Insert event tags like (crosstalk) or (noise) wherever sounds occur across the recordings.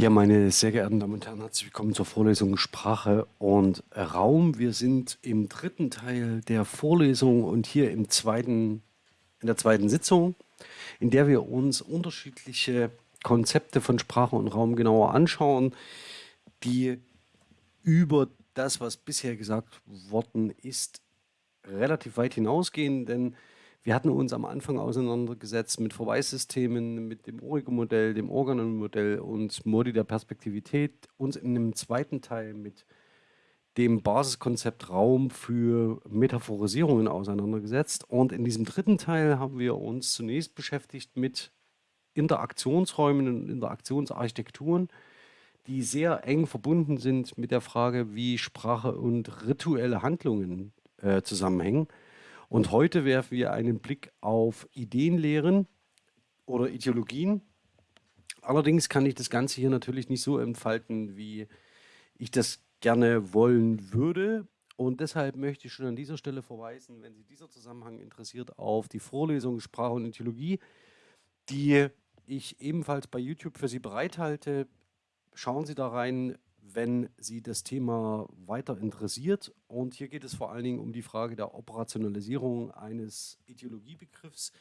Ja, meine sehr geehrten Damen und Herren, herzlich willkommen zur Vorlesung Sprache und Raum. Wir sind im dritten Teil der Vorlesung und hier im zweiten, in der zweiten Sitzung, in der wir uns unterschiedliche Konzepte von Sprache und Raum genauer anschauen, die über das, was bisher gesagt worden ist, relativ weit hinausgehen, denn wir hatten uns am Anfang auseinandergesetzt mit Verweissystemen, mit dem Origo-Modell, dem Organon-Modell und Modi der Perspektivität, uns in einem zweiten Teil mit dem Basiskonzept Raum für Metaphorisierungen auseinandergesetzt. Und in diesem dritten Teil haben wir uns zunächst beschäftigt mit Interaktionsräumen und Interaktionsarchitekturen, die sehr eng verbunden sind mit der Frage, wie Sprache und rituelle Handlungen äh, zusammenhängen. Und heute werfen wir einen Blick auf Ideenlehren oder Ideologien. Allerdings kann ich das Ganze hier natürlich nicht so entfalten, wie ich das gerne wollen würde. Und deshalb möchte ich schon an dieser Stelle verweisen, wenn Sie dieser Zusammenhang interessiert, auf die Vorlesung Sprache und Ideologie, die ich ebenfalls bei YouTube für Sie bereithalte. Schauen Sie da rein, wenn Sie das Thema weiter interessiert. Und hier geht es vor allen Dingen um die Frage der Operationalisierung eines Ideologiebegriffs,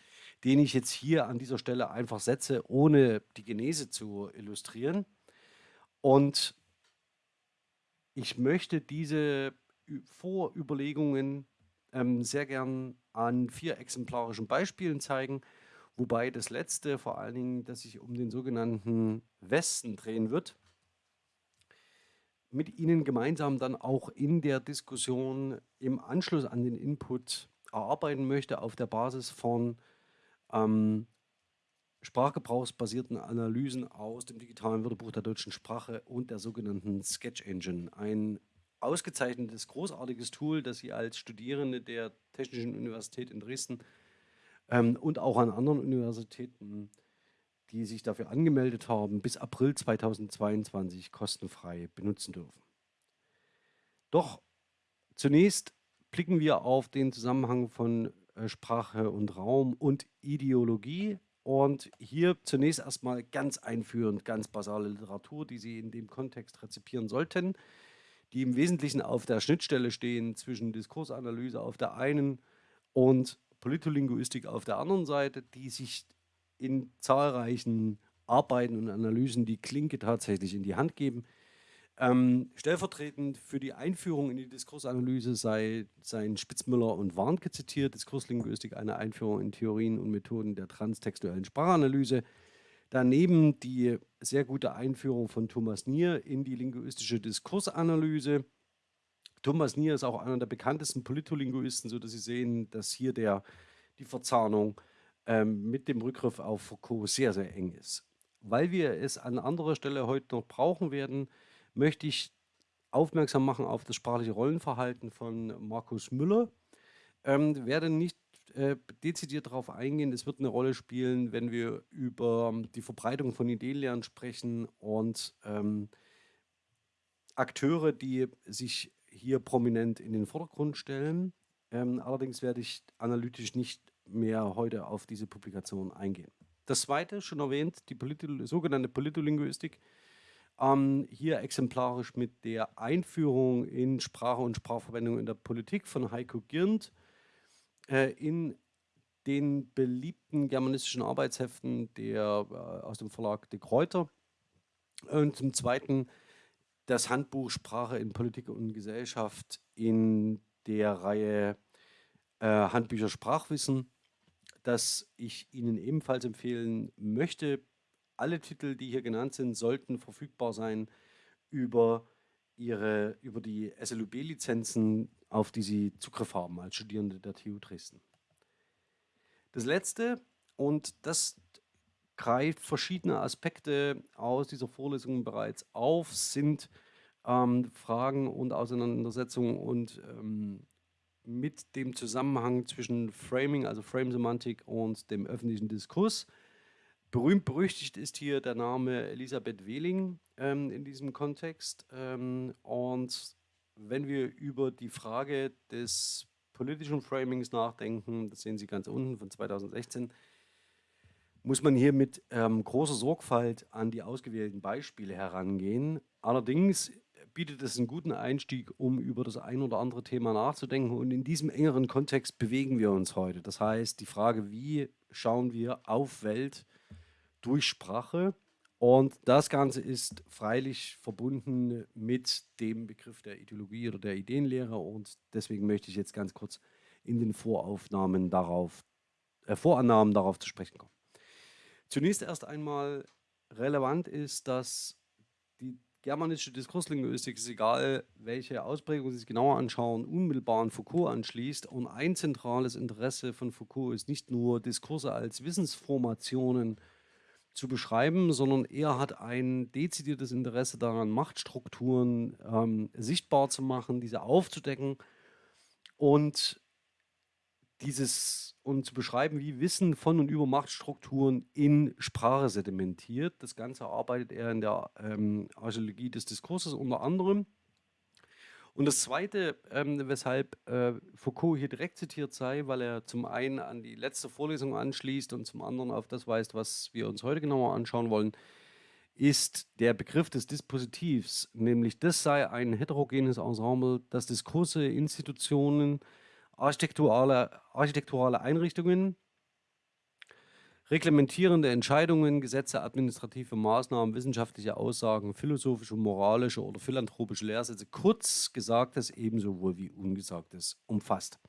den ich jetzt hier an dieser Stelle einfach setze, ohne die Genese zu illustrieren. Und ich möchte diese Vorüberlegungen ähm, sehr gern an vier exemplarischen Beispielen zeigen, wobei das letzte vor allen Dingen, dass sich um den sogenannten Westen drehen wird mit Ihnen gemeinsam dann auch in der Diskussion im Anschluss an den Input erarbeiten möchte auf der Basis von ähm, sprachgebrauchsbasierten Analysen aus dem digitalen Wörterbuch der deutschen Sprache und der sogenannten Sketch Engine. Ein ausgezeichnetes, großartiges Tool, das Sie als Studierende der Technischen Universität in Dresden ähm, und auch an anderen Universitäten die sich dafür angemeldet haben, bis April 2022 kostenfrei benutzen dürfen. Doch zunächst blicken wir auf den Zusammenhang von äh, Sprache und Raum und Ideologie. Und hier zunächst erstmal ganz einführend, ganz basale Literatur, die Sie in dem Kontext rezipieren sollten, die im Wesentlichen auf der Schnittstelle stehen zwischen Diskursanalyse auf der einen und Politolinguistik auf der anderen Seite, die sich in zahlreichen Arbeiten und Analysen die Klinke tatsächlich in die Hand geben. Ähm, stellvertretend für die Einführung in die Diskursanalyse sei, seien Spitzmüller und Warnke zitiert, Diskurslinguistik, eine Einführung in Theorien und Methoden der transtextuellen Sprachanalyse. Daneben die sehr gute Einführung von Thomas Nier in die linguistische Diskursanalyse. Thomas Nier ist auch einer der bekanntesten Politolinguisten, sodass Sie sehen, dass hier der, die Verzahnung ähm, mit dem Rückgriff auf Foucault sehr, sehr eng ist. Weil wir es an anderer Stelle heute noch brauchen werden, möchte ich aufmerksam machen auf das sprachliche Rollenverhalten von Markus Müller. Ähm, werde nicht äh, dezidiert darauf eingehen. Es wird eine Rolle spielen, wenn wir über die Verbreitung von Ideenlernen sprechen und ähm, Akteure, die sich hier prominent in den Vordergrund stellen. Ähm, allerdings werde ich analytisch nicht mehr heute auf diese Publikation eingehen. Das zweite, schon erwähnt, die Polito sogenannte Politolinguistik, ähm, hier exemplarisch mit der Einführung in Sprache und Sprachverwendung in der Politik von Heiko Girnd äh, in den beliebten germanistischen Arbeitsheften der, äh, aus dem Verlag De Kräuter. Und zum Zweiten das Handbuch Sprache in Politik und Gesellschaft in der Reihe äh, Handbücher Sprachwissen das ich Ihnen ebenfalls empfehlen möchte. Alle Titel, die hier genannt sind, sollten verfügbar sein über, ihre, über die SLUB-Lizenzen, auf die Sie Zugriff haben als Studierende der TU Dresden. Das letzte, und das greift verschiedene Aspekte aus dieser Vorlesung bereits auf, sind ähm, Fragen und Auseinandersetzungen und ähm, mit dem Zusammenhang zwischen Framing, also Frame-Semantik und dem öffentlichen Diskurs. Berühmt berüchtigt ist hier der Name Elisabeth Wehling ähm, in diesem Kontext. Ähm, und wenn wir über die Frage des politischen Framings nachdenken, das sehen Sie ganz unten von 2016, muss man hier mit ähm, großer Sorgfalt an die ausgewählten Beispiele herangehen. Allerdings bietet es einen guten Einstieg, um über das ein oder andere Thema nachzudenken. Und in diesem engeren Kontext bewegen wir uns heute. Das heißt, die Frage, wie schauen wir auf Welt durch Sprache? Und das Ganze ist freilich verbunden mit dem Begriff der Ideologie oder der Ideenlehre. Und deswegen möchte ich jetzt ganz kurz in den Voraufnahmen darauf, äh, Vorannahmen darauf zu sprechen kommen. Zunächst erst einmal relevant ist, dass die germanische Diskurslinguistik, ist egal welche Ausprägung Sie sich genauer anschauen, unmittelbar an Foucault anschließt. Und ein zentrales Interesse von Foucault ist nicht nur Diskurse als Wissensformationen zu beschreiben, sondern er hat ein dezidiertes Interesse daran, Machtstrukturen ähm, sichtbar zu machen, diese aufzudecken und dieses und zu beschreiben, wie Wissen von und über Machtstrukturen in Sprache sedimentiert. Das Ganze arbeitet er in der ähm, Archäologie des Diskurses unter anderem. Und das Zweite, ähm, weshalb äh, Foucault hier direkt zitiert sei, weil er zum einen an die letzte Vorlesung anschließt und zum anderen auf das weist, was wir uns heute genauer anschauen wollen, ist der Begriff des Dispositivs, nämlich das sei ein heterogenes Ensemble, das Diskurse, Institutionen, architekturale, architekturale Einrichtungen, reglementierende Entscheidungen, Gesetze, administrative Maßnahmen, wissenschaftliche Aussagen, philosophische, moralische oder philanthropische Lehrsätze, kurz Gesagtes ebenso wohl wie Ungesagtes umfasst.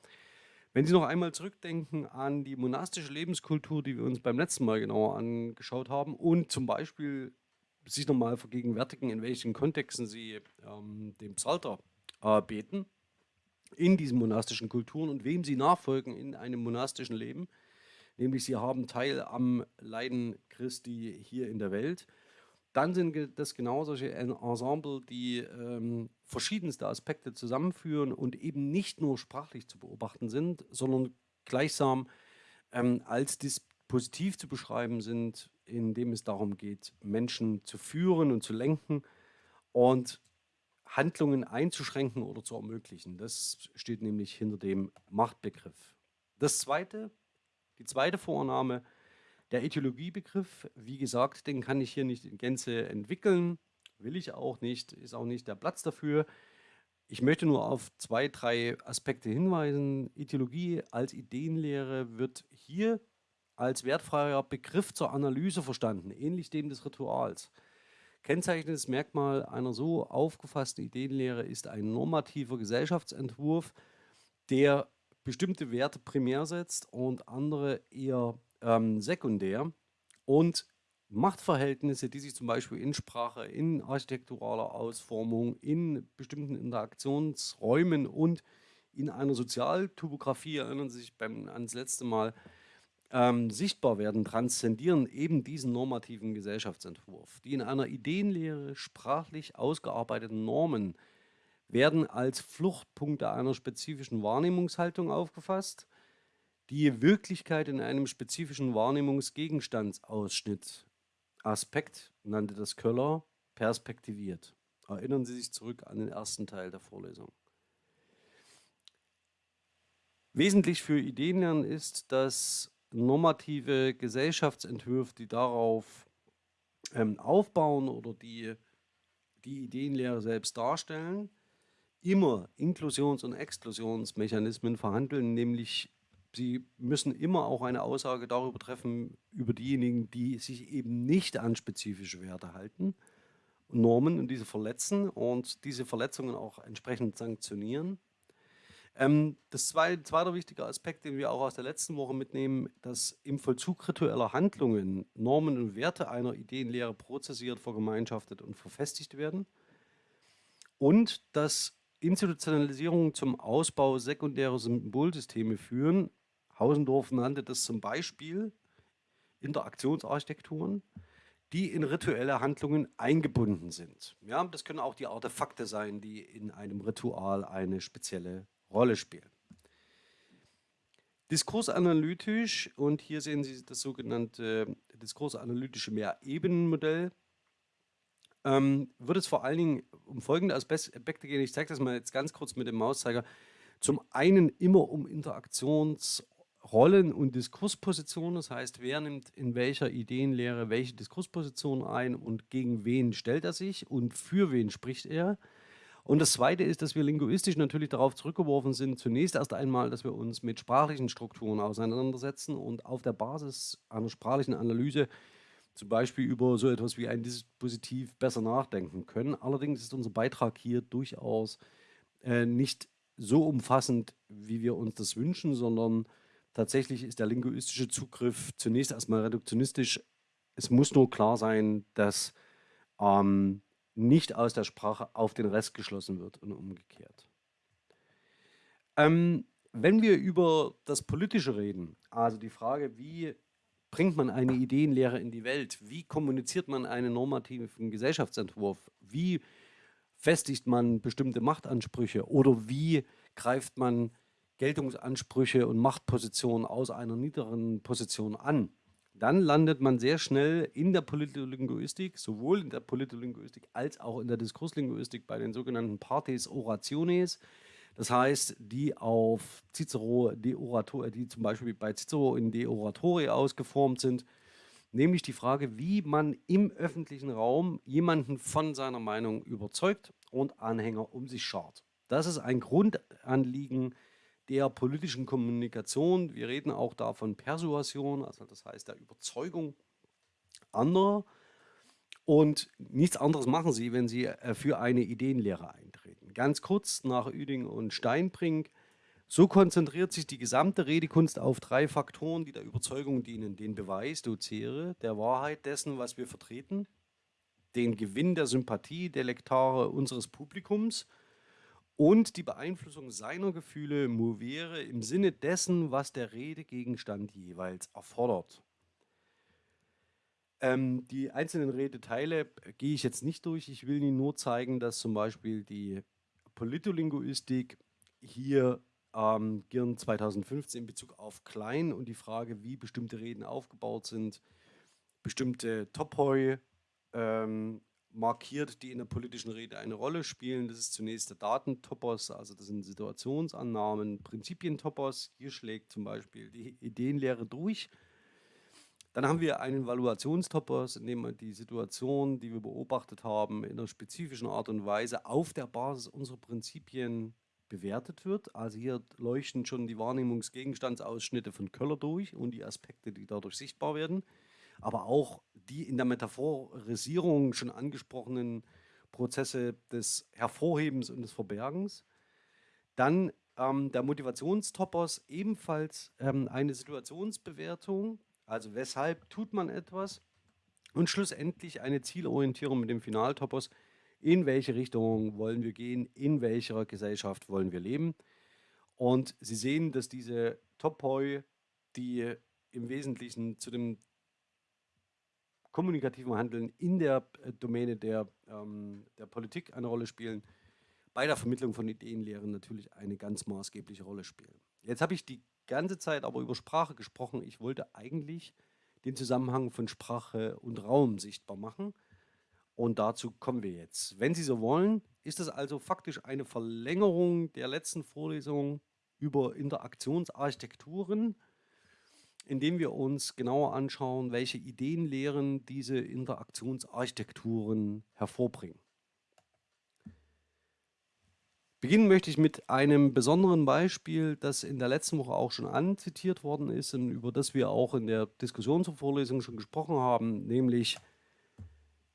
Wenn Sie noch einmal zurückdenken an die monastische Lebenskultur, die wir uns beim letzten Mal genauer angeschaut haben und zum Beispiel sich nochmal vergegenwärtigen, in welchen Kontexten Sie ähm, dem Psalter äh, beten, in diesen monastischen Kulturen und wem sie nachfolgen in einem monastischen Leben. Nämlich sie haben Teil am Leiden Christi hier in der Welt. Dann sind das genau solche Ensemble, die ähm, verschiedenste Aspekte zusammenführen und eben nicht nur sprachlich zu beobachten sind, sondern gleichsam ähm, als Dispositiv zu beschreiben sind, indem es darum geht, Menschen zu führen und zu lenken. Und Handlungen einzuschränken oder zu ermöglichen. Das steht nämlich hinter dem Machtbegriff. Das zweite, die zweite Vorname, der Ideologiebegriff, wie gesagt, den kann ich hier nicht in Gänze entwickeln, will ich auch nicht, ist auch nicht der Platz dafür. Ich möchte nur auf zwei, drei Aspekte hinweisen. Ideologie als Ideenlehre wird hier als wertfreier Begriff zur Analyse verstanden, ähnlich dem des Rituals. Kennzeichnendes Merkmal einer so aufgefassten Ideenlehre ist ein normativer Gesellschaftsentwurf, der bestimmte Werte primär setzt und andere eher ähm, sekundär. Und Machtverhältnisse, die sich zum Beispiel in Sprache, in architekturaler Ausformung, in bestimmten Interaktionsräumen und in einer Sozialtopografie, erinnern Sie sich beim, ans letzte Mal, ähm, sichtbar werden, transzendieren eben diesen normativen Gesellschaftsentwurf. Die in einer Ideenlehre sprachlich ausgearbeiteten Normen werden als Fluchtpunkte einer spezifischen Wahrnehmungshaltung aufgefasst, die Wirklichkeit in einem spezifischen Wahrnehmungsgegenstandsausschnitt, Aspekt, nannte das Köller, perspektiviert. Erinnern Sie sich zurück an den ersten Teil der Vorlesung. Wesentlich für Ideenlernen ist, dass normative Gesellschaftsentwürfe, die darauf ähm, aufbauen oder die die Ideenlehre selbst darstellen, immer Inklusions- und Exklusionsmechanismen verhandeln, nämlich sie müssen immer auch eine Aussage darüber treffen, über diejenigen, die sich eben nicht an spezifische Werte halten, Normen und diese verletzen und diese Verletzungen auch entsprechend sanktionieren. Ähm, das zweite, zweite wichtige Aspekt, den wir auch aus der letzten Woche mitnehmen, dass im Vollzug ritueller Handlungen Normen und Werte einer Ideenlehre prozessiert, vergemeinschaftet und verfestigt werden. Und dass Institutionalisierungen zum Ausbau sekundärer Symbolsysteme führen. Hausendorf nannte das zum Beispiel Interaktionsarchitekturen, die in rituelle Handlungen eingebunden sind. Ja, das können auch die Artefakte sein, die in einem Ritual eine spezielle Rolle spielen. Diskursanalytisch, und hier sehen Sie das sogenannte diskursanalytische Mehrebenenmodell, ähm, wird es vor allen Dingen um folgende Aspekte gehen. Ich zeige das mal jetzt ganz kurz mit dem Mauszeiger. Zum einen immer um Interaktions- Rollen- und Diskurspositionen, das heißt, wer nimmt in welcher Ideenlehre welche Diskursposition ein und gegen wen stellt er sich und für wen spricht er. Und das Zweite ist, dass wir linguistisch natürlich darauf zurückgeworfen sind, zunächst erst einmal, dass wir uns mit sprachlichen Strukturen auseinandersetzen und auf der Basis einer sprachlichen Analyse zum Beispiel über so etwas wie ein Dispositiv besser nachdenken können. Allerdings ist unser Beitrag hier durchaus äh, nicht so umfassend, wie wir uns das wünschen, sondern tatsächlich ist der linguistische Zugriff zunächst erstmal reduktionistisch. Es muss nur klar sein, dass ähm, nicht aus der Sprache auf den Rest geschlossen wird und umgekehrt. Ähm, wenn wir über das Politische reden, also die Frage, wie bringt man eine Ideenlehre in die Welt, wie kommuniziert man einen normativen Gesellschaftsentwurf, wie festigt man bestimmte Machtansprüche? Oder wie greift man Geltungsansprüche und Machtpositionen aus einer niederen Position an, dann landet man sehr schnell in der Politolinguistik, sowohl in der Politolinguistik als auch in der Diskurslinguistik bei den sogenannten Partes Orationes. Das heißt, die auf Cicero, de Orator, die zum Beispiel bei Cicero in De Oratore ausgeformt sind, nämlich die Frage, wie man im öffentlichen Raum jemanden von seiner Meinung überzeugt und Anhänger um sich schart. Das ist ein Grundanliegen der politischen Kommunikation. Wir reden auch da von Persuasion, also das heißt der Überzeugung anderer. Und nichts anderes machen sie, wenn sie äh, für eine Ideenlehre eintreten. Ganz kurz nach Üding und Steinbrink. So konzentriert sich die gesamte Redekunst auf drei Faktoren, die der Überzeugung dienen. Den Beweis, docere, der Wahrheit dessen, was wir vertreten, den Gewinn der Sympathie der Lektare unseres Publikums und die Beeinflussung seiner Gefühle movere im Sinne dessen, was der Redegegenstand jeweils erfordert. Ähm, die einzelnen Redeteile gehe ich jetzt nicht durch. Ich will Ihnen nur zeigen, dass zum Beispiel die Politolinguistik hier ähm, Girn 2015 in Bezug auf Klein und die Frage, wie bestimmte Reden aufgebaut sind, bestimmte Topoi ähm, markiert, die in der politischen Rede eine Rolle spielen. Das ist zunächst der Datentopos, also das sind Situationsannahmen, Prinzipientopos. Hier schlägt zum Beispiel die Ideenlehre durch. Dann haben wir einen Valuationstopos, in dem die Situation, die wir beobachtet haben, in einer spezifischen Art und Weise auf der Basis unserer Prinzipien bewertet wird. Also hier leuchten schon die Wahrnehmungsgegenstandsausschnitte von Köller durch und die Aspekte, die dadurch sichtbar werden aber auch die in der Metaphorisierung schon angesprochenen Prozesse des Hervorhebens und des Verbergens. Dann ähm, der Motivationstopos ebenfalls ähm, eine Situationsbewertung, also weshalb tut man etwas und schlussendlich eine Zielorientierung mit dem Finaltopos, in welche Richtung wollen wir gehen, in welcher Gesellschaft wollen wir leben. Und Sie sehen, dass diese Topoi, die im Wesentlichen zu dem kommunikativen Handeln in der äh, Domäne der, ähm, der Politik eine Rolle spielen, bei der Vermittlung von Ideenlehren natürlich eine ganz maßgebliche Rolle spielen. Jetzt habe ich die ganze Zeit aber über Sprache gesprochen. Ich wollte eigentlich den Zusammenhang von Sprache und Raum sichtbar machen. Und dazu kommen wir jetzt. Wenn Sie so wollen, ist es also faktisch eine Verlängerung der letzten Vorlesung über Interaktionsarchitekturen indem wir uns genauer anschauen, welche Ideenlehren diese Interaktionsarchitekturen hervorbringen. Beginnen möchte ich mit einem besonderen Beispiel, das in der letzten Woche auch schon anzitiert worden ist und über das wir auch in der Diskussion zur Vorlesung schon gesprochen haben, nämlich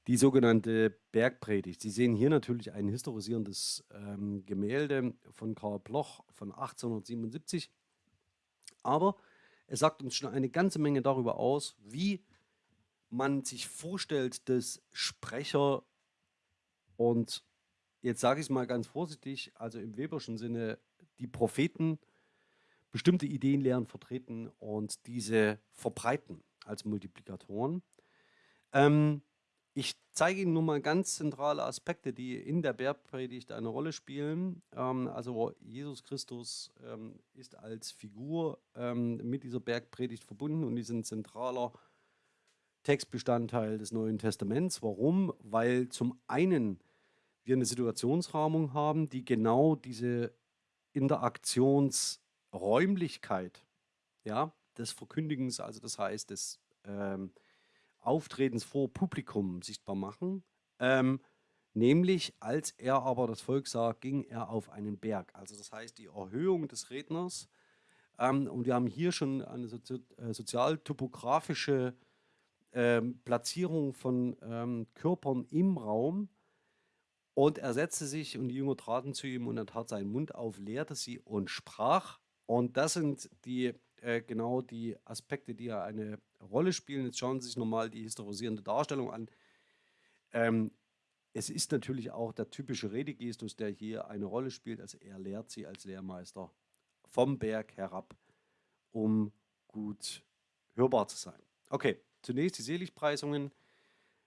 die sogenannte Bergpredigt. Sie sehen hier natürlich ein historisierendes ähm, Gemälde von Karl Bloch von 1877, aber es sagt uns schon eine ganze Menge darüber aus, wie man sich vorstellt, dass Sprecher und jetzt sage ich es mal ganz vorsichtig, also im Weberschen Sinne, die Propheten bestimmte Ideenlehren vertreten und diese verbreiten als Multiplikatoren. Ähm, ich zeige Ihnen nur mal ganz zentrale Aspekte, die in der Bergpredigt eine Rolle spielen. Ähm, also Jesus Christus ähm, ist als Figur ähm, mit dieser Bergpredigt verbunden und ist ein zentraler Textbestandteil des Neuen Testaments. Warum? Weil zum einen wir eine Situationsrahmung haben, die genau diese Interaktionsräumlichkeit ja, des Verkündigens, also das heißt des ähm, Auftretens vor Publikum sichtbar machen. Ähm, nämlich, als er aber das Volk sah, ging er auf einen Berg. Also das heißt, die Erhöhung des Redners. Ähm, und wir haben hier schon eine sozi äh, sozialtopografische ähm, Platzierung von ähm, Körpern im Raum. Und er setzte sich und die Jünger traten zu ihm und er tat seinen Mund auf, lehrte sie und sprach. Und das sind die äh, genau die Aspekte, die ja eine Rolle spielen. Jetzt schauen Sie sich nochmal die historisierende Darstellung an. Ähm, es ist natürlich auch der typische Redegestus, der hier eine Rolle spielt. Also er lehrt sie als Lehrmeister vom Berg herab, um gut hörbar zu sein. Okay, zunächst die Seligpreisungen,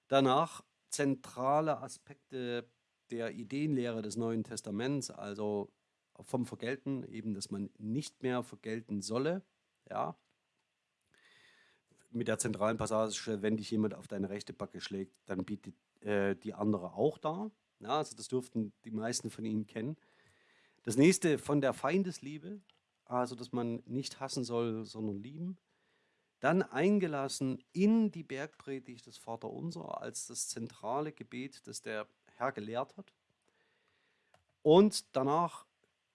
danach zentrale Aspekte der Ideenlehre des Neuen Testaments, also vom Vergelten, eben, dass man nicht mehr vergelten solle, ja. Mit der zentralen Passage, wenn dich jemand auf deine rechte Backe schlägt, dann bietet äh, die andere auch da. Ja, also das dürften die meisten von Ihnen kennen. Das nächste von der Feindesliebe, also dass man nicht hassen soll, sondern lieben. Dann eingelassen in die Bergpredigt des Vaterunser als das zentrale Gebet, das der Herr gelehrt hat. Und danach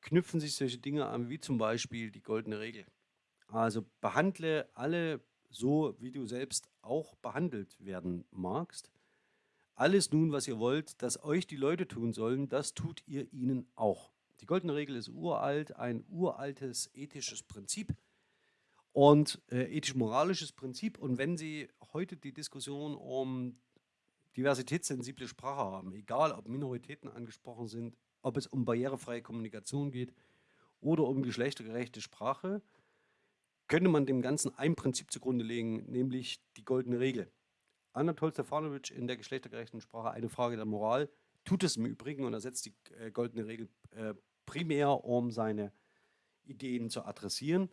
knüpfen sich solche Dinge an, wie zum Beispiel die goldene Regel. Also behandle alle so, wie du selbst auch behandelt werden magst. Alles nun, was ihr wollt, dass euch die Leute tun sollen, das tut ihr ihnen auch. Die goldene Regel ist uralt, ein uraltes ethisches Prinzip und äh, ethisch-moralisches Prinzip. Und wenn Sie heute die Diskussion um diversitätssensible Sprache haben, egal ob Minoritäten angesprochen sind, ob es um barrierefreie Kommunikation geht oder um geschlechtergerechte Sprache, könnte man dem Ganzen ein Prinzip zugrunde legen, nämlich die goldene Regel. Anatol Stefanovic in der geschlechtergerechten Sprache eine Frage der Moral tut es im Übrigen und er setzt die äh, goldene Regel äh, primär, um seine Ideen zu adressieren.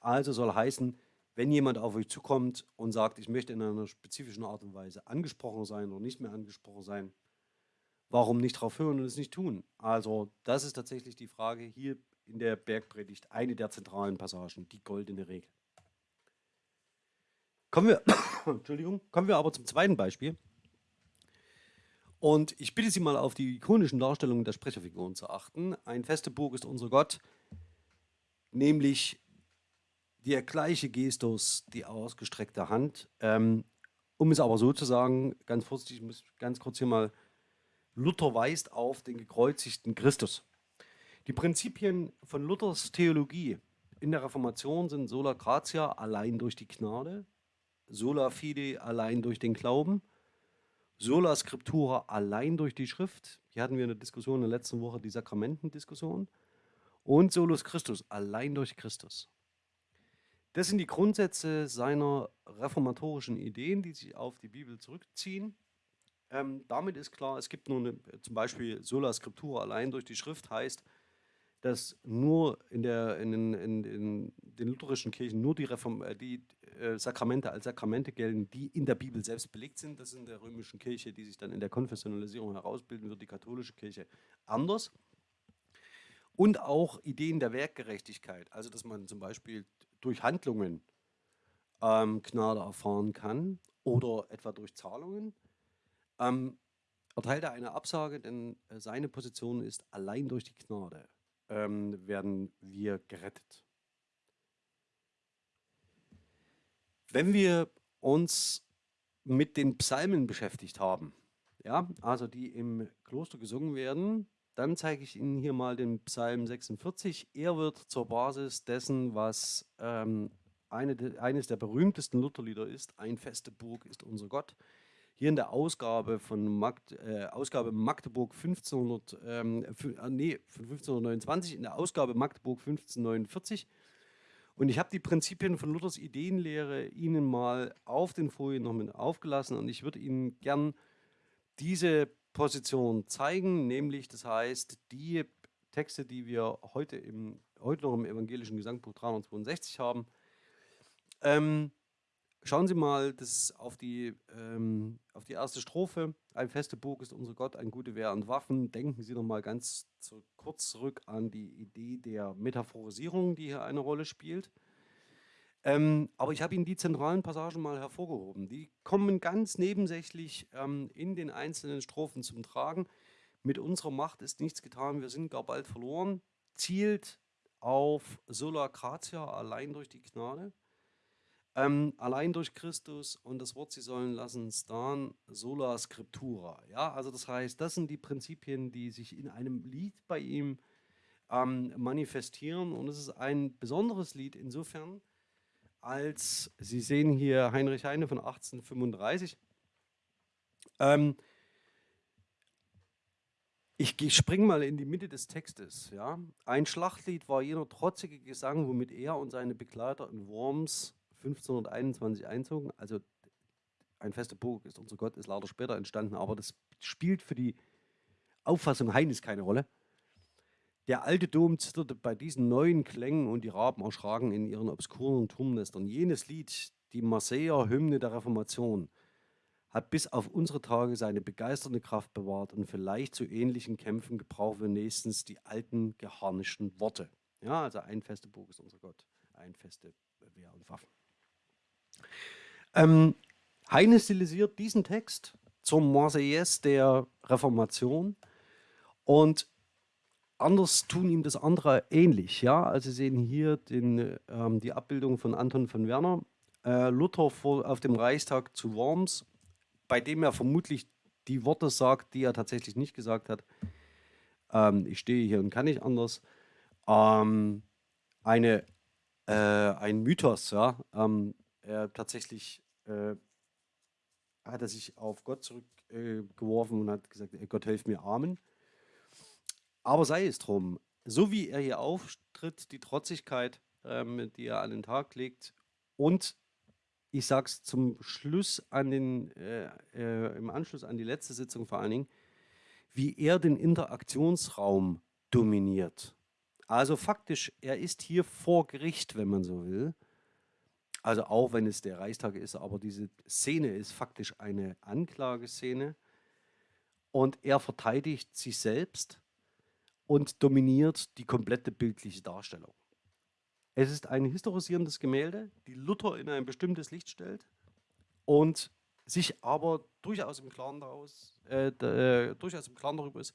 Also soll heißen, wenn jemand auf euch zukommt und sagt, ich möchte in einer spezifischen Art und Weise angesprochen sein oder nicht mehr angesprochen sein, warum nicht darauf hören und es nicht tun? Also das ist tatsächlich die Frage hier in der Bergpredigt eine der zentralen Passagen, die goldene Regel. Kommen wir, (coughs) Entschuldigung, kommen wir aber zum zweiten Beispiel. Und ich bitte Sie mal auf die ikonischen Darstellungen der Sprecherfiguren zu achten. Ein feste Burg ist unser Gott, nämlich der gleiche Gestus, die ausgestreckte Hand. Ähm, um es aber so zu sagen, ganz vorsichtig, ich muss ganz kurz hier mal, Luther weist auf den gekreuzigten Christus. Die Prinzipien von Luthers Theologie in der Reformation sind sola gratia allein durch die Gnade, sola fide allein durch den Glauben, sola scriptura allein durch die Schrift. Hier hatten wir eine Diskussion in der letzten Woche, die Sakramentendiskussion. Und solus Christus, allein durch Christus. Das sind die Grundsätze seiner reformatorischen Ideen, die sich auf die Bibel zurückziehen. Ähm, damit ist klar, es gibt nur eine, zum Beispiel sola scriptura allein durch die Schrift heißt, dass nur in, der, in, den, in, in den lutherischen Kirchen nur die, Reform, äh, die äh, Sakramente als Sakramente gelten, die in der Bibel selbst belegt sind. Das ist in der römischen Kirche, die sich dann in der Konfessionalisierung herausbilden wird, die katholische Kirche anders. Und auch Ideen der Werkgerechtigkeit, also dass man zum Beispiel durch Handlungen ähm, Gnade erfahren kann oder etwa durch Zahlungen. Ähm, erteilt er eine Absage, denn äh, seine Position ist allein durch die Gnade ähm, werden wir gerettet. Wenn wir uns mit den Psalmen beschäftigt haben, ja, also die im Kloster gesungen werden, dann zeige ich Ihnen hier mal den Psalm 46. Er wird zur Basis dessen, was ähm, eine, eines der berühmtesten Lutherlieder ist. Ein feste Burg ist unser Gott hier in der Ausgabe von Magd, äh, Ausgabe Magdeburg 1500, ähm, äh, nee, von 1529, in der Ausgabe Magdeburg 1549. Und ich habe die Prinzipien von Luthers Ideenlehre Ihnen mal auf den Folien noch mit aufgelassen und ich würde Ihnen gern diese Position zeigen, nämlich das heißt, die Texte, die wir heute, im, heute noch im evangelischen Gesangbuch 362 haben, ähm, Schauen Sie mal das auf, die, ähm, auf die erste Strophe. Ein feste Burg ist unser Gott, ein gute Wehr und Waffen. Denken Sie noch mal ganz zu, kurz zurück an die Idee der Metaphorisierung, die hier eine Rolle spielt. Ähm, aber ich habe Ihnen die zentralen Passagen mal hervorgehoben. Die kommen ganz nebensächlich ähm, in den einzelnen Strophen zum Tragen. Mit unserer Macht ist nichts getan, wir sind gar bald verloren. Zielt auf Sola Gratia, allein durch die Gnade. Ähm, allein durch Christus und das Wort, sie sollen lassen, stan sola scriptura. Ja, also das heißt, das sind die Prinzipien, die sich in einem Lied bei ihm ähm, manifestieren. Und es ist ein besonderes Lied insofern, als Sie sehen hier Heinrich Heine von 1835. Ähm, ich springe mal in die Mitte des Textes. Ja. Ein Schlachtlied war jener trotzige Gesang, womit er und seine Begleiter in Worms 1521 einzogen. Also ein fester Burg ist unser Gott, ist leider später entstanden, aber das spielt für die Auffassung Heines keine Rolle. Der alte Dom zitterte bei diesen neuen Klängen und die Raben erschraken in ihren obskuren Turmnestern. Jenes Lied, die Marseiller Hymne der Reformation, hat bis auf unsere Tage seine begeisternde Kraft bewahrt und vielleicht zu ähnlichen Kämpfen gebrauchen wir nächstens die alten geharnischten Worte. Ja, also ein feste Burg ist unser Gott, ein feste Wehr und Waffen. Ähm, Heine stilisiert diesen Text zur Marseillaise der Reformation und anders tun ihm das andere ähnlich. Ja? Also Sie sehen hier den, ähm, die Abbildung von Anton von Werner, äh, Luther vor, auf dem Reichstag zu Worms, bei dem er vermutlich die Worte sagt, die er tatsächlich nicht gesagt hat. Ähm, ich stehe hier und kann nicht anders. Ähm, eine, äh, ein Mythos, ja. Er tatsächlich äh, hat er sich auf Gott zurückgeworfen und hat gesagt, Gott helf mir, Amen. Aber sei es drum, so wie er hier auftritt, die Trotzigkeit, ähm, die er an den Tag legt und ich sage es zum Schluss an den, äh, äh, im Anschluss an die letzte Sitzung vor allen Dingen, wie er den Interaktionsraum dominiert. Also faktisch, er ist hier vor Gericht, wenn man so will. Also auch wenn es der Reichstag ist, aber diese Szene ist faktisch eine Anklageszene. Und er verteidigt sich selbst und dominiert die komplette bildliche Darstellung. Es ist ein historisierendes Gemälde, die Luther in ein bestimmtes Licht stellt und sich aber durchaus im Klaren, daraus, äh, äh, durchaus im Klaren darüber ist,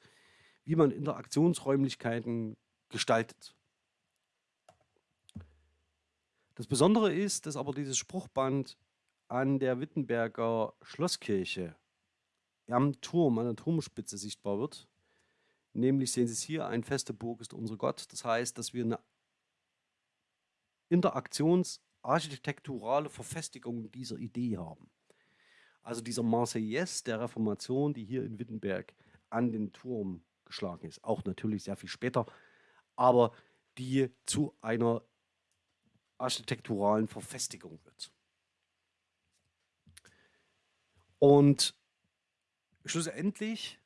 wie man Interaktionsräumlichkeiten gestaltet. Das Besondere ist, dass aber dieses Spruchband an der Wittenberger Schlosskirche am Turm, an der Turmspitze sichtbar wird Nämlich sehen Sie es hier, ein feste Burg ist unser Gott. Das heißt, dass wir eine interaktionsarchitekturale Verfestigung dieser Idee haben. Also dieser Marseillaise der Reformation, die hier in Wittenberg an den Turm geschlagen ist, auch natürlich sehr viel später, aber die zu einer architekturalen Verfestigung wird. Und schlussendlich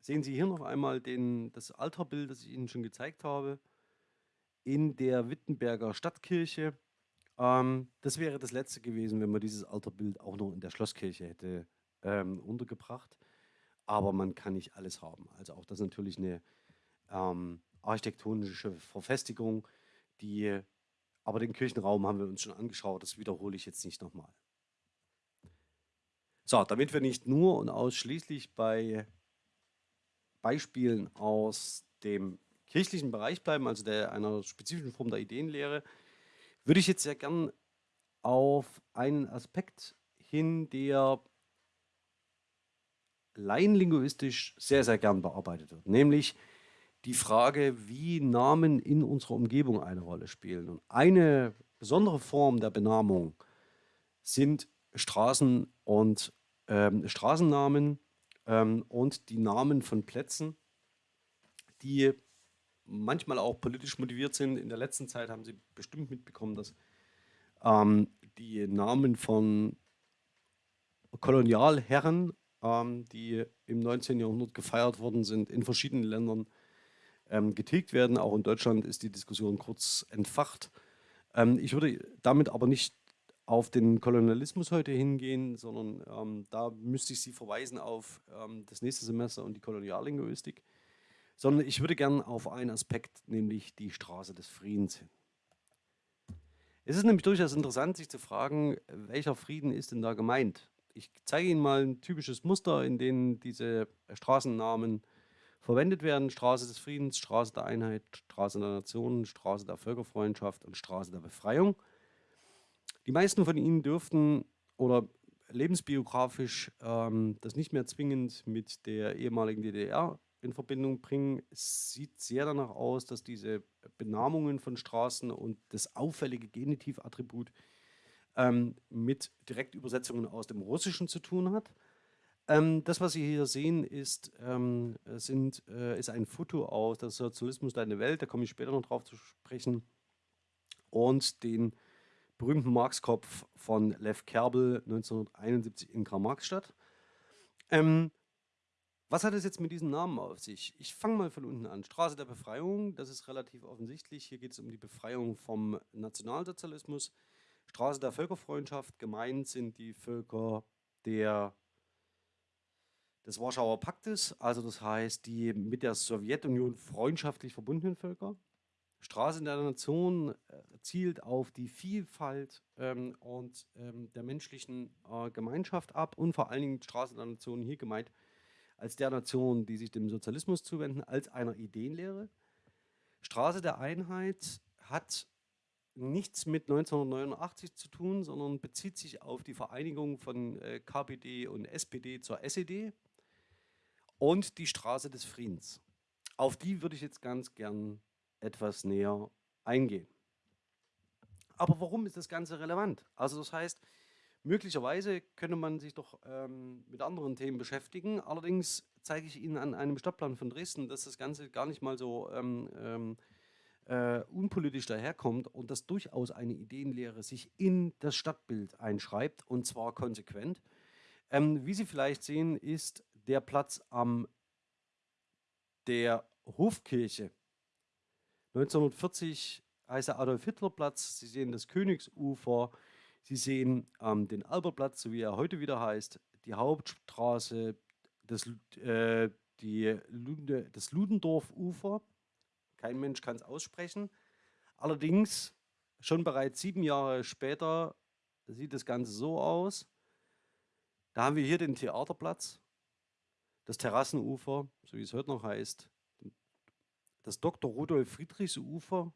sehen Sie hier noch einmal den, das Altarbild, das ich Ihnen schon gezeigt habe, in der Wittenberger Stadtkirche. Ähm, das wäre das letzte gewesen, wenn man dieses Altarbild auch noch in der Schlosskirche hätte ähm, untergebracht. Aber man kann nicht alles haben. Also auch das ist natürlich eine ähm, architektonische Verfestigung, die, aber den Kirchenraum haben wir uns schon angeschaut, das wiederhole ich jetzt nicht nochmal. So, damit wir nicht nur und ausschließlich bei Beispielen aus dem kirchlichen Bereich bleiben, also der einer spezifischen Form der Ideenlehre, würde ich jetzt sehr gern auf einen Aspekt hin, der laienlinguistisch sehr, sehr gern bearbeitet wird, nämlich die Frage, wie Namen in unserer Umgebung eine Rolle spielen. Und eine besondere Form der Benamung sind Straßen und ähm, Straßennamen, ähm, und die Namen von Plätzen, die manchmal auch politisch motiviert sind. In der letzten Zeit haben Sie bestimmt mitbekommen, dass ähm, die Namen von Kolonialherren, ähm, die im 19. Jahrhundert gefeiert worden sind, in verschiedenen Ländern ähm, getilgt werden. Auch in Deutschland ist die Diskussion kurz entfacht. Ähm, ich würde damit aber nicht auf den Kolonialismus heute hingehen, sondern ähm, da müsste ich Sie verweisen auf ähm, das nächste Semester und die Koloniallinguistik, sondern ich würde gerne auf einen Aspekt, nämlich die Straße des Friedens hin. Es ist nämlich durchaus interessant, sich zu fragen, welcher Frieden ist denn da gemeint? Ich zeige Ihnen mal ein typisches Muster, in dem diese Straßennamen verwendet werden. Straße des Friedens, Straße der Einheit, Straße der Nationen, Straße der Völkerfreundschaft und Straße der Befreiung. Die meisten von Ihnen dürften oder lebensbiografisch ähm, das nicht mehr zwingend mit der ehemaligen DDR in Verbindung bringen. Es sieht sehr danach aus, dass diese Benamungen von Straßen und das auffällige Genitivattribut ähm, mit Direktübersetzungen aus dem Russischen zu tun hat. Ähm, das, was Sie hier sehen, ist, ähm, sind, äh, ist ein Foto aus der Sozialismus Deine Welt, da komme ich später noch drauf zu sprechen, und den berühmten Marx-Kopf von Lev Kerbel 1971 in Karl-Marx-Stadt. Ähm, was hat es jetzt mit diesen Namen auf sich? Ich fange mal von unten an. Straße der Befreiung, das ist relativ offensichtlich. Hier geht es um die Befreiung vom Nationalsozialismus. Straße der Völkerfreundschaft, gemeint sind die Völker der, des Warschauer Paktes, also das heißt die mit der Sowjetunion freundschaftlich verbundenen Völker. Straße der Nation äh, zielt auf die Vielfalt ähm, und ähm, der menschlichen äh, Gemeinschaft ab und vor allen Dingen Straße der Nation hier gemeint als der Nation, die sich dem Sozialismus zuwenden, als einer Ideenlehre. Straße der Einheit hat nichts mit 1989 zu tun, sondern bezieht sich auf die Vereinigung von äh, KPD und SPD zur SED und die Straße des Friedens. Auf die würde ich jetzt ganz gern etwas näher eingehen. Aber warum ist das Ganze relevant? Also das heißt, Möglicherweise könnte man sich doch ähm, mit anderen Themen beschäftigen. Allerdings zeige ich Ihnen an einem Stadtplan von Dresden, dass das Ganze gar nicht mal so ähm, ähm, äh, unpolitisch daherkommt und dass durchaus eine Ideenlehre sich in das Stadtbild einschreibt und zwar konsequent. Ähm, wie Sie vielleicht sehen, ist der Platz am der Hofkirche 1940 heißt der Adolf-Hitler-Platz. Sie sehen das Königsufer, Sie sehen ähm, den Albertplatz, so wie er heute wieder heißt, die Hauptstraße, das, äh, die Lunde, das Ludendorff-Ufer. Kein Mensch kann es aussprechen. Allerdings, schon bereits sieben Jahre später sieht das Ganze so aus. Da haben wir hier den Theaterplatz, das Terrassenufer, so wie es heute noch heißt, das Dr. Rudolf Friedrichs Ufer,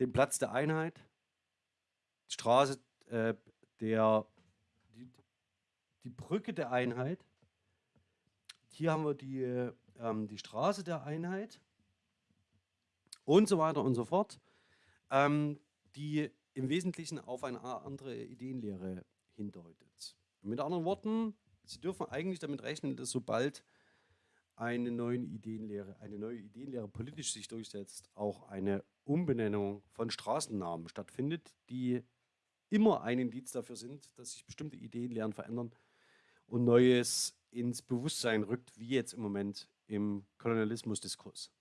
den Platz der Einheit, Straße äh, der, die, die, Brücke der Einheit. Hier haben wir die, ähm, die Straße der Einheit und so weiter und so fort, ähm, die im Wesentlichen auf eine andere Ideenlehre hindeutet. Mit anderen Worten, Sie dürfen eigentlich damit rechnen, dass sobald eine neue Ideenlehre, eine neue Ideenlehre politisch sich durchsetzt, auch eine Umbenennung von Straßennamen stattfindet, die immer ein Indiz dafür sind, dass sich bestimmte Ideen, Lehren verändern und Neues ins Bewusstsein rückt, wie jetzt im Moment im Kolonialismusdiskurs.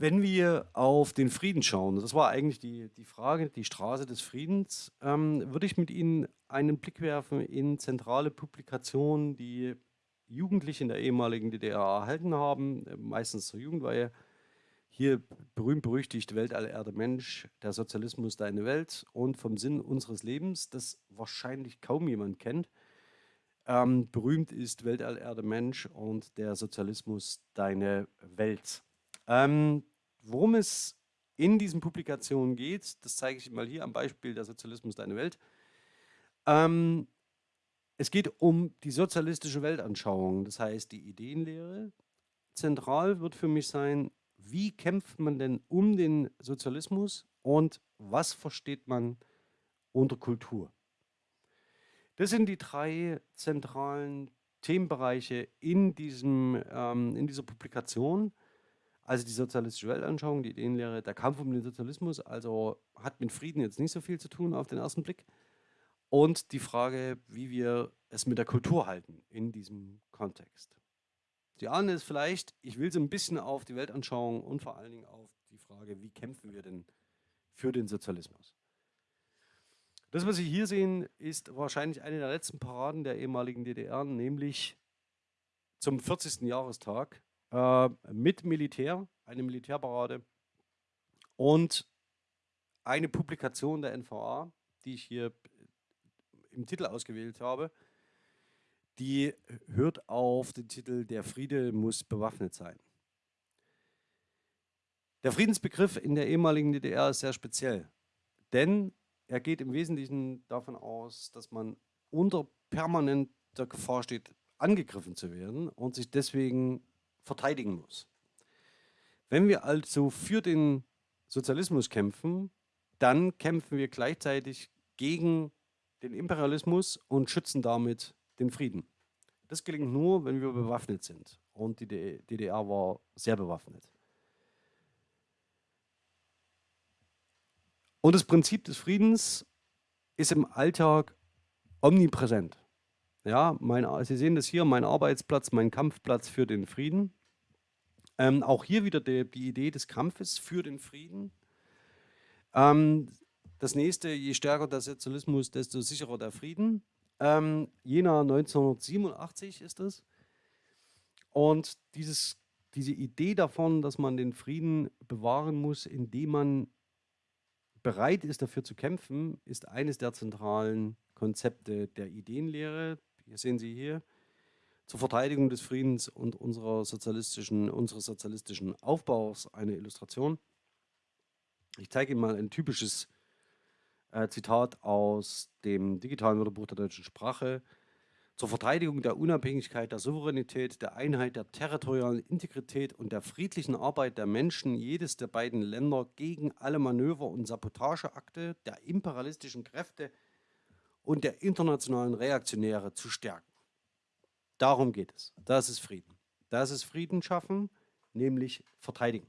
Wenn wir auf den Frieden schauen, das war eigentlich die, die Frage, die Straße des Friedens, ähm, würde ich mit Ihnen einen Blick werfen in zentrale Publikationen, die Jugendliche in der ehemaligen DDR erhalten haben, meistens zur Jugendweihe, hier berühmt-berüchtigt Weltallerde Mensch, der Sozialismus deine Welt und vom Sinn unseres Lebens, das wahrscheinlich kaum jemand kennt. Ähm, berühmt ist Weltallerde Mensch und der Sozialismus deine Welt. Ähm, worum es in diesen Publikationen geht, das zeige ich mal hier am Beispiel der Sozialismus deine Welt. Ähm, es geht um die sozialistische Weltanschauung, das heißt die Ideenlehre. Zentral wird für mich sein, wie kämpft man denn um den Sozialismus und was versteht man unter Kultur? Das sind die drei zentralen Themenbereiche in, diesem, ähm, in dieser Publikation. Also die sozialistische Weltanschauung, die Ideenlehre, der Kampf um den Sozialismus, also hat mit Frieden jetzt nicht so viel zu tun auf den ersten Blick. Und die Frage, wie wir es mit der Kultur halten in diesem Kontext. Die ahnen es vielleicht, ich will so ein bisschen auf die Weltanschauung und vor allen Dingen auf die Frage, wie kämpfen wir denn für den Sozialismus. Das, was Sie hier sehen, ist wahrscheinlich eine der letzten Paraden der ehemaligen DDR, nämlich zum 40. Jahrestag äh, mit Militär, eine Militärparade. Und eine Publikation der NVA, die ich hier im Titel ausgewählt habe, die hört auf den Titel Der Friede muss bewaffnet sein. Der Friedensbegriff in der ehemaligen DDR ist sehr speziell, denn er geht im Wesentlichen davon aus, dass man unter permanenter Gefahr steht, angegriffen zu werden und sich deswegen verteidigen muss. Wenn wir also für den Sozialismus kämpfen, dann kämpfen wir gleichzeitig gegen den Imperialismus und schützen damit den Frieden. Das gelingt nur, wenn wir bewaffnet sind. Und die DDR war sehr bewaffnet. Und das Prinzip des Friedens ist im Alltag omnipräsent. Ja, mein, Sie sehen das hier, mein Arbeitsplatz, mein Kampfplatz für den Frieden. Ähm, auch hier wieder die, die, Idee des Kampfes für den Frieden. Ähm, das nächste, je stärker der Sozialismus, desto sicherer der Frieden. Ähm, Jena 1987 ist es. Und dieses, diese Idee davon, dass man den Frieden bewahren muss, indem man bereit ist, dafür zu kämpfen, ist eines der zentralen Konzepte der Ideenlehre. Hier sehen Sie hier zur Verteidigung des Friedens und unserer sozialistischen, unseres sozialistischen Aufbaus eine Illustration. Ich zeige Ihnen mal ein typisches äh, Zitat aus dem digitalen Wörterbuch der deutschen Sprache. Zur Verteidigung der Unabhängigkeit, der Souveränität, der Einheit, der territorialen Integrität und der friedlichen Arbeit der Menschen jedes der beiden Länder gegen alle Manöver und Sabotageakte der imperialistischen Kräfte und der internationalen Reaktionäre zu stärken. Darum geht es. Das ist Frieden. Das ist Frieden schaffen, nämlich verteidigen.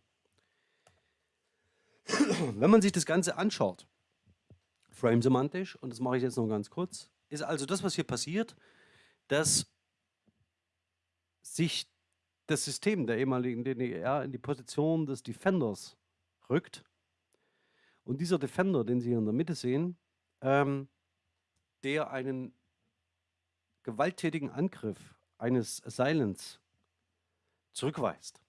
(clears throat) Wenn man sich das Ganze anschaut, frame-semantisch, und das mache ich jetzt noch ganz kurz, ist also das, was hier passiert, dass sich das System der ehemaligen DDR in die Position des Defenders rückt. Und dieser Defender, den Sie hier in der Mitte sehen, ähm, der einen gewalttätigen Angriff eines Assailants zurückweist.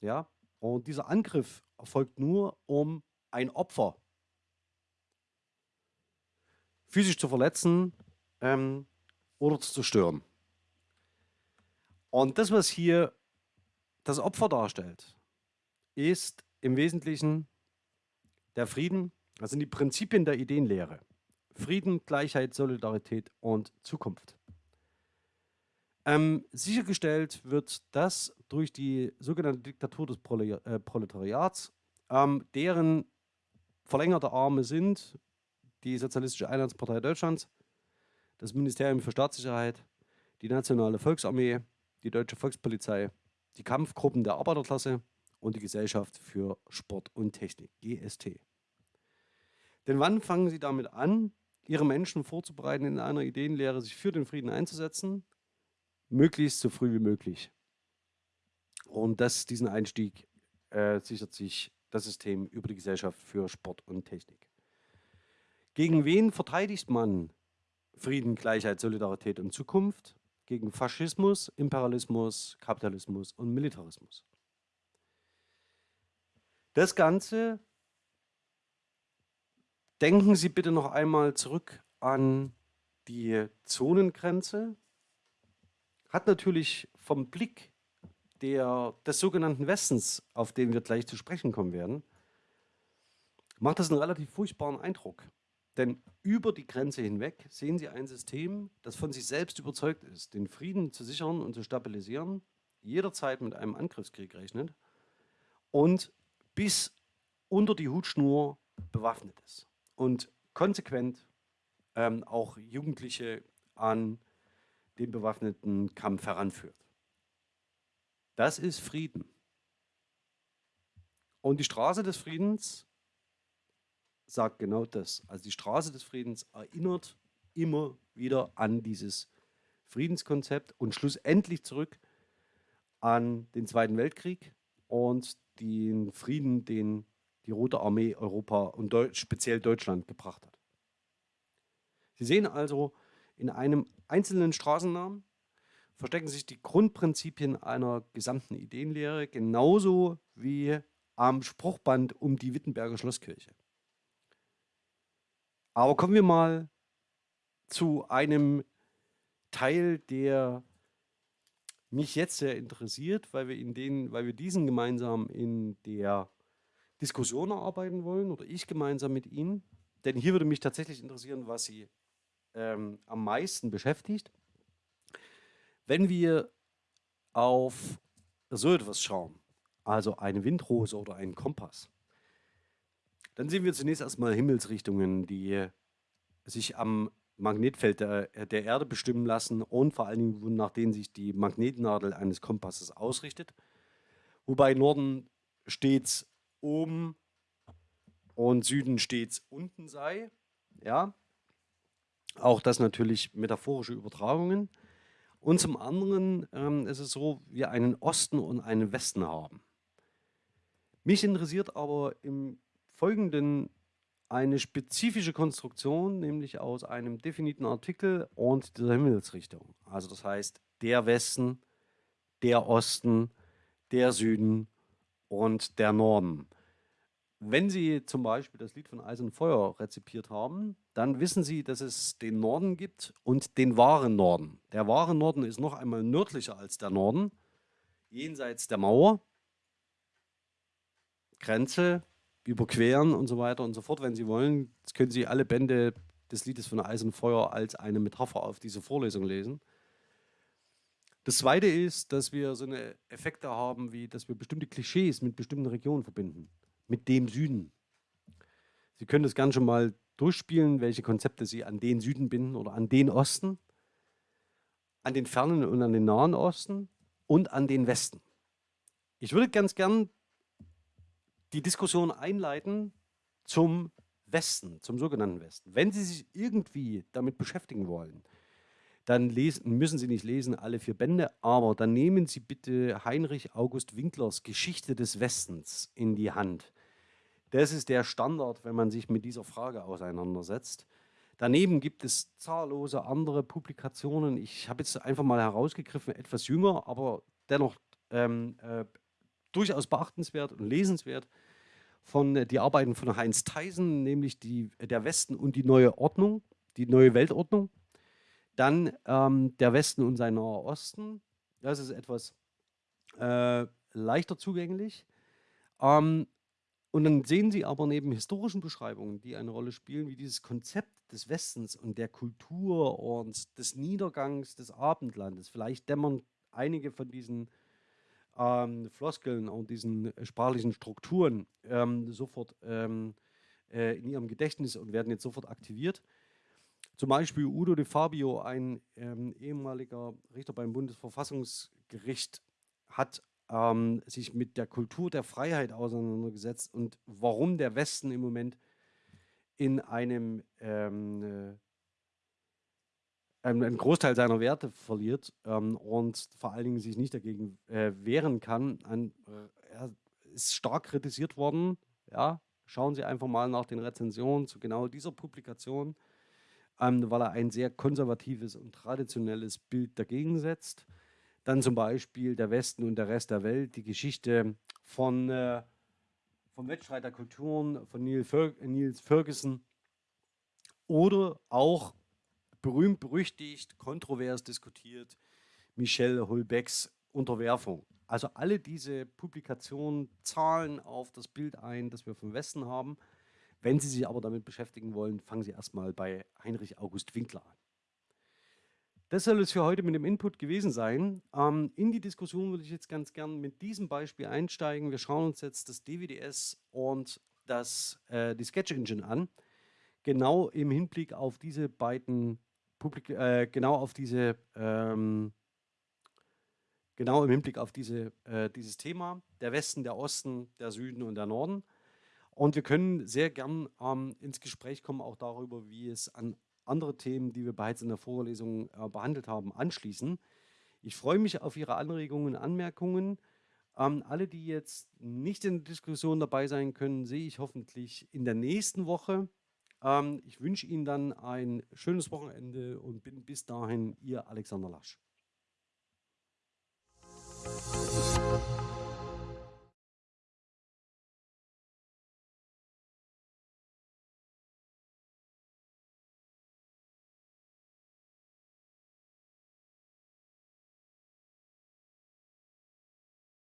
Ja? Und dieser Angriff erfolgt nur, um ein Opfer physisch zu verletzen ähm, oder zu zerstören. Und das, was hier das Opfer darstellt, ist im Wesentlichen der Frieden, also die Prinzipien der Ideenlehre. Frieden, Gleichheit, Solidarität und Zukunft. Ähm, sichergestellt wird das durch die sogenannte Diktatur des äh, Proletariats, ähm, deren verlängerte Arme sind die Sozialistische Einheitspartei Deutschlands, das Ministerium für Staatssicherheit, die Nationale Volksarmee, die Deutsche Volkspolizei, die Kampfgruppen der Arbeiterklasse und die Gesellschaft für Sport und Technik, GST. Denn wann fangen Sie damit an, ihre Menschen vorzubereiten, in einer Ideenlehre sich für den Frieden einzusetzen, möglichst so früh wie möglich. Und das, diesen Einstieg äh, sichert sich das System über die Gesellschaft für Sport und Technik. Gegen wen verteidigt man Frieden, Gleichheit, Solidarität und Zukunft? Gegen Faschismus, Imperialismus, Kapitalismus und Militarismus. Das Ganze Denken Sie bitte noch einmal zurück an die Zonengrenze. Hat natürlich vom Blick der, des sogenannten Westens, auf den wir gleich zu sprechen kommen werden, macht das einen relativ furchtbaren Eindruck. Denn über die Grenze hinweg sehen Sie ein System, das von sich selbst überzeugt ist, den Frieden zu sichern und zu stabilisieren, jederzeit mit einem Angriffskrieg rechnet und bis unter die Hutschnur bewaffnet ist und konsequent ähm, auch Jugendliche an den bewaffneten Kampf heranführt. Das ist Frieden. Und die Straße des Friedens sagt genau das. Also die Straße des Friedens erinnert immer wieder an dieses Friedenskonzept und schlussendlich zurück an den Zweiten Weltkrieg und den Frieden, den die Rote Armee Europa und Deu speziell Deutschland gebracht hat. Sie sehen also, in einem einzelnen Straßennamen verstecken sich die Grundprinzipien einer gesamten Ideenlehre, genauso wie am Spruchband um die Wittenberger Schlosskirche. Aber kommen wir mal zu einem Teil, der mich jetzt sehr interessiert, weil wir, in den, weil wir diesen gemeinsam in der Diskussion erarbeiten wollen oder ich gemeinsam mit Ihnen. Denn hier würde mich tatsächlich interessieren, was Sie ähm, am meisten beschäftigt. Wenn wir auf so etwas schauen, also eine Windrose oder einen Kompass, dann sehen wir zunächst erstmal Himmelsrichtungen, die sich am Magnetfeld der, der, Erde bestimmen lassen und vor allen Dingen, nach denen sich die Magnetnadel eines Kompasses ausrichtet. Wobei Norden stets oben und Süden stets unten sei. Ja, auch das natürlich metaphorische Übertragungen. Und zum anderen ähm, ist es so, wir einen Osten und einen Westen haben. Mich interessiert aber im Folgenden eine spezifische Konstruktion, nämlich aus einem definiten Artikel und dieser Himmelsrichtung. Also das heißt, der Westen, der Osten, der Süden und der Norden. Wenn Sie zum Beispiel das Lied von Eis und Feuer rezipiert haben, dann wissen Sie, dass es den Norden gibt und den wahren Norden. Der wahre Norden ist noch einmal nördlicher als der Norden, jenseits der Mauer, Grenze, überqueren und so weiter und so fort. Wenn Sie wollen, können Sie alle Bände des Liedes von Eis und Feuer als eine Metapher auf diese Vorlesung lesen. Das Zweite ist, dass wir so eine Effekte haben, wie dass wir bestimmte Klischees mit bestimmten Regionen verbinden mit dem Süden. Sie können das gerne schon mal durchspielen, welche Konzepte Sie an den Süden binden oder an den Osten, an den fernen und an den nahen Osten und an den Westen. Ich würde ganz gern die Diskussion einleiten zum Westen, zum sogenannten Westen. Wenn Sie sich irgendwie damit beschäftigen wollen, dann lesen, müssen Sie nicht lesen alle vier Bände, aber dann nehmen Sie bitte Heinrich August Winklers Geschichte des Westens in die Hand. Das ist der Standard, wenn man sich mit dieser Frage auseinandersetzt. Daneben gibt es zahllose andere Publikationen. Ich habe jetzt einfach mal herausgegriffen, etwas jünger, aber dennoch ähm, äh, durchaus beachtenswert und lesenswert von äh, die Arbeiten von Heinz Theisen, nämlich die, der Westen und die neue Ordnung, die neue Weltordnung. Dann ähm, der Westen und sein naher Osten. Das ist etwas äh, leichter zugänglich. Ähm, und dann sehen Sie aber neben historischen Beschreibungen, die eine Rolle spielen, wie dieses Konzept des Westens und der Kultur und des Niedergangs des Abendlandes, vielleicht dämmern einige von diesen ähm, Floskeln und diesen sprachlichen Strukturen ähm, sofort ähm, äh, in Ihrem Gedächtnis und werden jetzt sofort aktiviert. Zum Beispiel Udo de Fabio, ein ähm, ehemaliger Richter beim Bundesverfassungsgericht, hat ähm, sich mit der Kultur der Freiheit auseinandergesetzt und warum der Westen im Moment in einem ähm, äh, einen Großteil seiner Werte verliert ähm, und vor allen Dingen sich nicht dagegen äh, wehren kann. Ein, äh, er ist stark kritisiert worden. Ja, schauen Sie einfach mal nach den Rezensionen zu genau dieser Publikation, ähm, weil er ein sehr konservatives und traditionelles Bild dagegen setzt. Dann zum Beispiel der Westen und der Rest der Welt, die Geschichte von, äh, vom Wettstreit der Kulturen von Neil Fer Niels Ferguson oder auch berühmt, berüchtigt, kontrovers diskutiert Michel Holbecks Unterwerfung. Also alle diese Publikationen zahlen auf das Bild ein, das wir vom Westen haben. Wenn Sie sich aber damit beschäftigen wollen, fangen Sie erstmal bei Heinrich August Winkler an. Das soll es für heute mit dem Input gewesen sein. Ähm, in die Diskussion würde ich jetzt ganz gern mit diesem Beispiel einsteigen. Wir schauen uns jetzt das DWDS und das, äh, die Sketch Engine an. Genau im Hinblick auf diese beiden Publik äh, genau auf diese ähm, genau im Hinblick auf diese, äh, dieses Thema, der Westen, der Osten, der Süden und der Norden. Und wir können sehr gern ähm, ins Gespräch kommen, auch darüber, wie es an andere Themen, die wir bereits in der Vorlesung äh, behandelt haben, anschließen. Ich freue mich auf Ihre Anregungen und Anmerkungen. Ähm, alle, die jetzt nicht in der Diskussion dabei sein können, sehe ich hoffentlich in der nächsten Woche. Ähm, ich wünsche Ihnen dann ein schönes Wochenende und bin bis dahin Ihr Alexander Lasch.